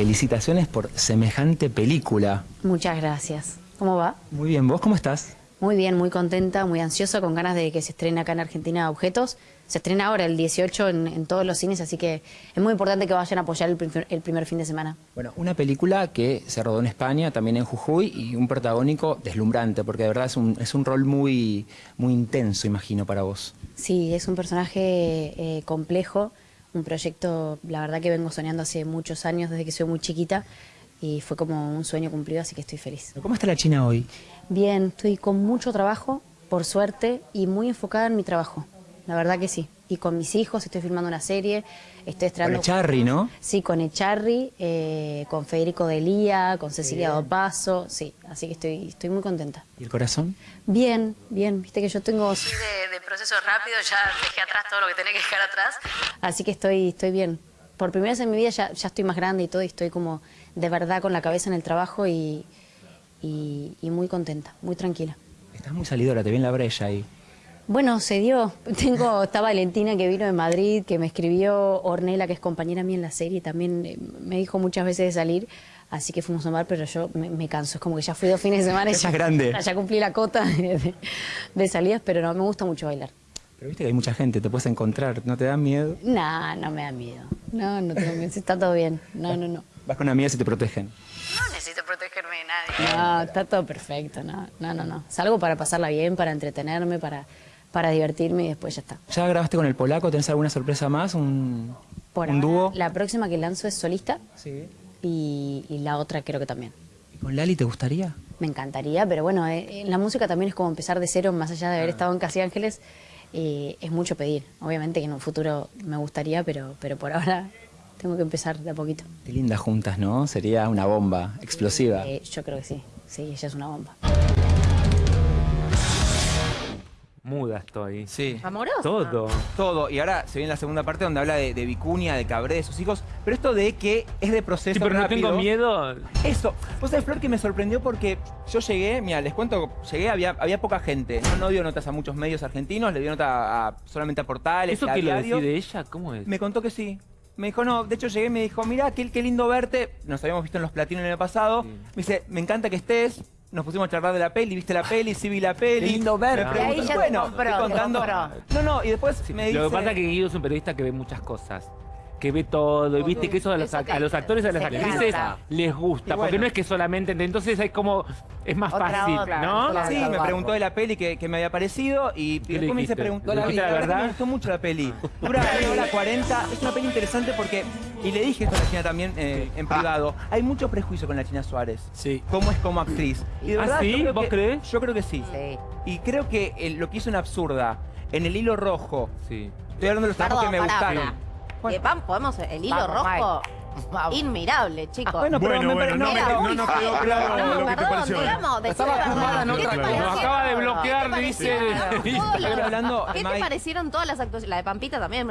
Felicitaciones por semejante película. Muchas gracias. ¿Cómo va? Muy bien, ¿vos cómo estás? Muy bien, muy contenta, muy ansiosa, con ganas de que se estrene acá en Argentina Objetos. Se estrena ahora el 18 en, en todos los cines, así que es muy importante que vayan a apoyar el, primer- el primer fin de semana. Bueno, una película que se rodó en España, también en Jujuy, y un protagónico deslumbrante, porque de verdad es un, es un rol muy, muy intenso, imagino, para vos. Sí, es un personaje eh, complejo, un proyecto, la verdad que vengo soñando hace muchos años, desde que soy muy chiquita, y fue como un sueño cumplido, así que estoy feliz. ¿Cómo está la China hoy? Bien, estoy con mucho trabajo, por suerte, y muy enfocada en mi trabajo. La verdad que sí. Y con mis hijos, estoy filmando una serie, estoy estrenando... Con Echarri, ¿no? Sí, con Echarri, eh, con Federico Delía, con Cecilia Dopaso, sí. Así que estoy, estoy muy contenta. ¿Y el corazón? Bien, bien. Viste que yo tengo... de, de proceso rápido, ya dejé atrás todo lo que tenía que dejar atrás. Así que estoy, estoy bien. Por primera vez en mi vida ya, ya estoy más grande y todo, y estoy como de verdad con la cabeza en el trabajo y, y, y muy contenta, muy tranquila. Estás muy salidora, te vi en la brecha ahí. Bueno, se dio. Tengo, está Valentina que vino de Madrid, que me escribió Ornella, que es compañera mía en la serie, también eh, me dijo muchas veces de salir, así que fuimos a bar, pero yo me, me canso, es como que ya fui dos fines de semana y Ya grande. ya cumplí la cota de, de- de salidas, pero no, me gusta mucho bailar. Pero viste que hay mucha gente, te puedes encontrar, ¿no te da miedo? No, no me da miedo. No, no tengo miedo, está todo bien. No, no, no. Vas con amigas y te protegen. No necesito protegerme de nadie. No, está todo perfecto, no, no, no, no. Salgo para pasarla bien, para entretenerme, para, para divertirme y después ya está. ¿Ya grabaste con el polaco? ¿Tenés alguna sorpresa más? ¿Un, Por un ahora, dúo? La próxima que lanzo es solista Sí. y, y la otra creo que también. ¿Y con Lali te gustaría? Me encantaría, pero bueno, eh, la música también es como empezar de cero, más allá de haber estado en Casi Ángeles, eh, es mucho pedir. Obviamente que en un futuro me gustaría, pero, pero por ahora tengo que empezar de a poquito. Qué lindas juntas, ¿no? Sería una bomba explosiva. Eh, yo creo que sí, sí, ella es una bomba. Muda estoy. Sí. ¿Amoroso? Todo. Todo. Y ahora se viene la segunda parte donde habla de, de Vicuña, de Cabré, de sus hijos. Pero esto de que es de proceso Sí, pero no tengo miedo. Eso. Vos sabés, Flor, que me sorprendió porque yo llegué, mira, les cuento, llegué, había, había poca gente. No, no dio notas a muchos medios argentinos, le dio nota a- solamente a portales, ¿Eso a que lo decide ella? ¿Cómo es? Me contó que sí. Me dijo, no, de hecho llegué y me dijo, mira, qué, qué lindo verte. Nos habíamos visto en los platinos el año pasado. Sí. Me dice, me encanta que estés. Nos pusimos a charlar de la peli, viste la peli, sí vi la peli. Qué lindo verte. Me Y preguntó, ahí ya te bueno, compró, contando. No, no, y después me dice... Lo que pasa es que Guido es un periodista que ve muchas cosas. Que ve todo, y viste que eso a los, Eso ac- que a los actores y a las se actrices encanta. les gusta, porque no es que solamente, entonces hay como, es más Otra fácil, otra, ¿no? claro. Sí, me preguntó de la peli que, que me había parecido y, y ¿Qué le después me dijiste? preguntó ¿Le la la verdad me gustó mucho la peli. Dura una hora 40, es una peli interesante porque, y le dije esto a la China también eh, en privado, hay mucho prejuicio con la China Suárez. Sí. Cómo es como actriz. Y de ¿Ah, verdad, sí? ¿Vos que- crees? Yo creo que sí. Sí. Y creo que eh, lo que hizo en Absurda, en el hilo rojo, Sí. estoy hablando de los trabajos que me gustaron. Bueno. Eh, vam- podemos, el hilo Vamos, rojo, Vamos. Inmirable, chicos. Bueno, pero Bueno, me bueno, no, Era no, no feo. quedó claro No, lo que te perdón, pareció. digamos, Estaba fumada en ¿Qué otra cosa. Nos acaba de bloquear, ¿Qué te dice- hablando, ¿Qué te parecieron todas las actuaciones? La de Pampita también,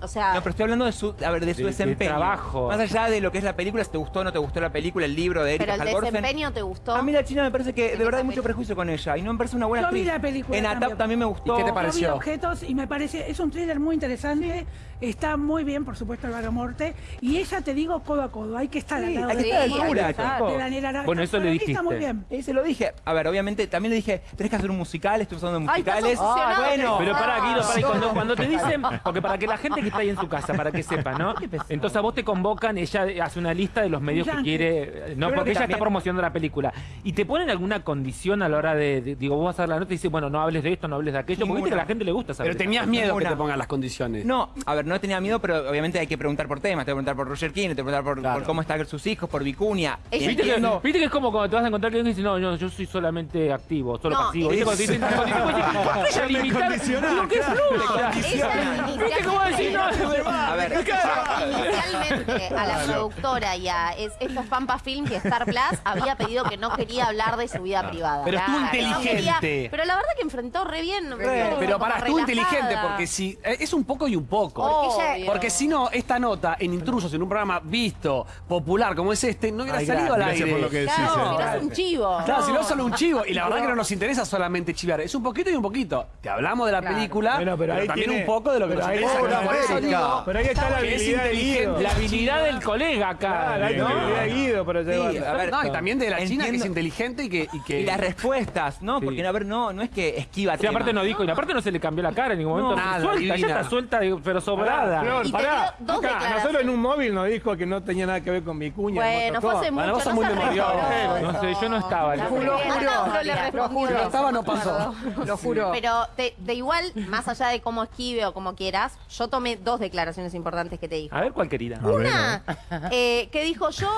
o sea... No, pero estoy hablando de su, a ver, de su De- de desempeño. trabajo. Más allá de lo que es la película, si te gustó o no te gustó la película, el libro de Erika pero el Halvorsen. desempeño te gustó. A mí la China me parece que de verdad hay mucho prejuicio con ella y no me parece una buena Yo vi la película En ATAP también. también me gustó. ¿Y qué te Yo vi pareció? objetos y me parece, es un thriller muy interesante, está muy bien, por supuesto, el Vagamorte, y ella te digo codo a codo, hay que estar Sí, al lado hay que de estar altura, chico. de Bueno, eso le mí Está muy dijiste. bien. Y se lo dije. A ver, obviamente también le dije, tenés que hacer un musical, estoy usando Ay, musicales. obsesionado. bueno, Pero para Guido, para, y cuando, te dicen, porque para que la gente que está ahí en su casa, para que sepa, ¿no? Entonces a vos te convocan, ella hace una lista de los medios que quiere, Yo no, porque que ella también- está promocionando la película. Y te ponen alguna condición a la hora de, de- digo, vos vas a dar la nota y dices, bueno, no hables de esto, no hables de aquello, porque viste que a la gente le gusta saber. Pero tenías miedo que te pongan las condiciones. No, a ver, no tenía miedo, pero obviamente hay que preguntar por temas. Te voy a preguntar por Roger King, te preguntar por, Claro. por cómo están sus hijos, por Vicuña. Viste que, Entiendo- viste que es como cuando te vas a encontrar que alguien dice, no, no, yo soy solamente activo, solo No, pasivo. es- ¿Viste cuando te dicen, cuando te dicen, "¿Cómo te vas a limitar? No, que fluya. Ella ¿Viste cómo decir, no? A ver, Inicialmente a la productora y a es- estos Pampa Films y Star Plus había pedido que no quería hablar de su vida privada. Pero estuvo no inteligente. pero la verdad que enfrentó re bien. Pero para, estuvo inteligente porque si eh, es un poco y un poco. Porque si no, esta nota en Intrusos, en un programa visto, popular como es este, no hubiera Ay, salido al Gracias aire. por lo que decís. Claro, eh. si no es un chivo. Claro, si no es solo un chivo. Y la verdad que no nos interesa solamente chivar. Es un poquito y un poquito. Te hablamos de la película, Bueno, pero pero, ahí también tiene- un poco de lo que pero nos ahí interesa. está la Por eso América. digo Pero ahí está la que es habilidad de inteligente. Guido. La habilidad del colega acá. Claro, hay ¿no? habilidad de Guido para llevar. a ver, No, y también de la China, que es Entiendo- inteligente y que... Y que Y las respuestas, ¿no? Sí. Porque, a ver, no, no es que esquiva Sí, aparte no dijo, y aparte no se le cambió la cara en ningún momento. Nada, suelta, divina. ya está suelta, pero sobrada. Flor, Y te pará. dio dos Acá, a declaraciones. nosotros en un móvil nos dijo que no tenía nada que ver con mi cuña. en Bueno, fue hace mucho, Bueno, vos sos no muy se No sé, yo no estaba. eso. Juro, A juro. No estaba, no pasó. Lo juro. Pero de, de igual, más allá de cómo esquive o como quieras, yo tomé dos declaraciones importantes que te dijo. A ver cuál querida. Una, eh, que dijo yo,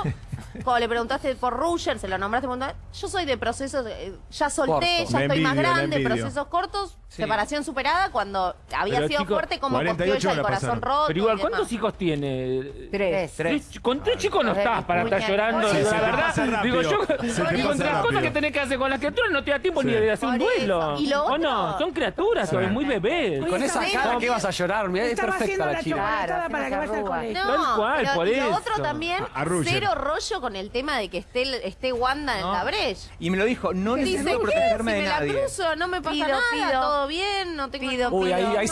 cuando le preguntaste por Ruger, se lo nombraste un montón, yo soy de procesos, eh, ya solté, Corto. ya estoy más grande, envidio. procesos cortos, separación superada, cuando había Pero, sido fuerte como 48 cogió ella el la corazón pasaron. roto. Pero igual, y ¿cuántos demás. hijos tiene? Tres. Tres. Con tres chicos no estás para estar llorando, Sí, la se te verdad. Digo, yo, Se te digo, pasa entre las cosas que tenés que hacer con las criaturas no te da tiempo ni Sí. de hacer un Por eso. duelo. Y lo ¿O otro- no? Son criaturas, son muy bebés. Con esa cara que vas a llorar, mirá, es Estaba perfecta haciendo la la chica. chocolatada Claro, para que vaya al colegio. No, Tal cual, pero por y lo eso. otro también, A- a Ruger. cero rollo con el tema de que esté, esté Wanda en No. la brecha. Y me lo dijo, no necesito ¿qué? Si protegerme me de la nadie. cruzo, no me pasa Pido, nada, pido. todo bien, no tengo... Pido, Uy, ahí, ahí